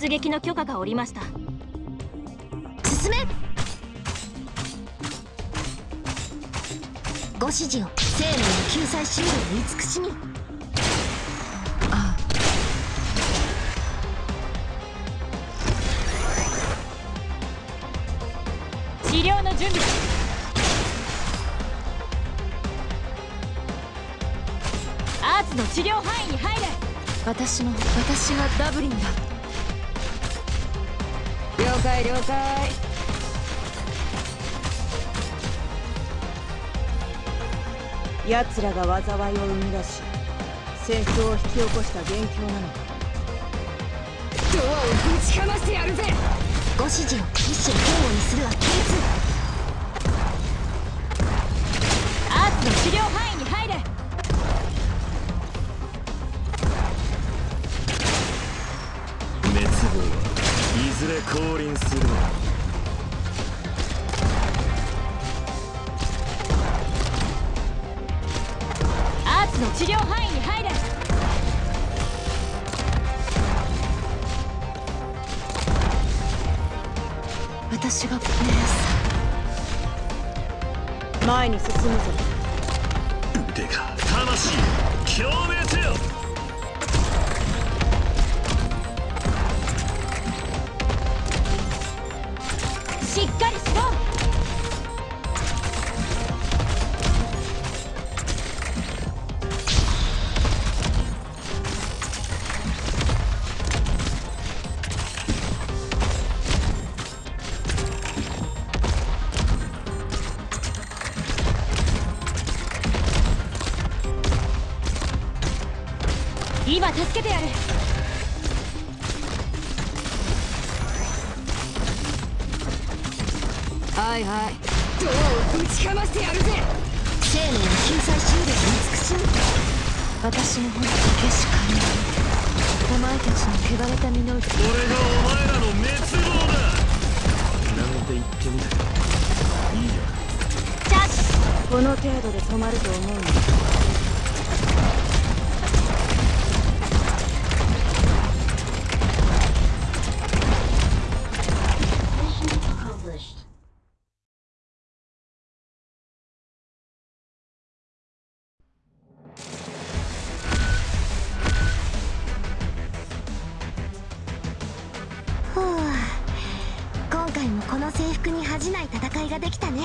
出撃の許可が下りました。進め。ご指示を。生命の救済シールを慈しみああ。治療の準備。アーツの治療範囲に入れ。私の私がダブリンだ了解了解。奴らが災いを生み出し戦争を引き起こした元凶なのだドアをぶちかましてやるぜ。ご指示を一心交互にするは K2 アはいずれ降臨する。のだアーツの治療範囲に入れ。私が命前に進むぞ。腕が魂共鳴せよ今助けてやる。はいはい。ドアをぶちかましてやるぜ。生命の救済しみ私の本だけしかいないお前たちの汚れた身の内これがお前らの滅亡だ。なんて言ってみたいいよ。チャッこの程度で止まると思うの制服に恥じない戦いができたね。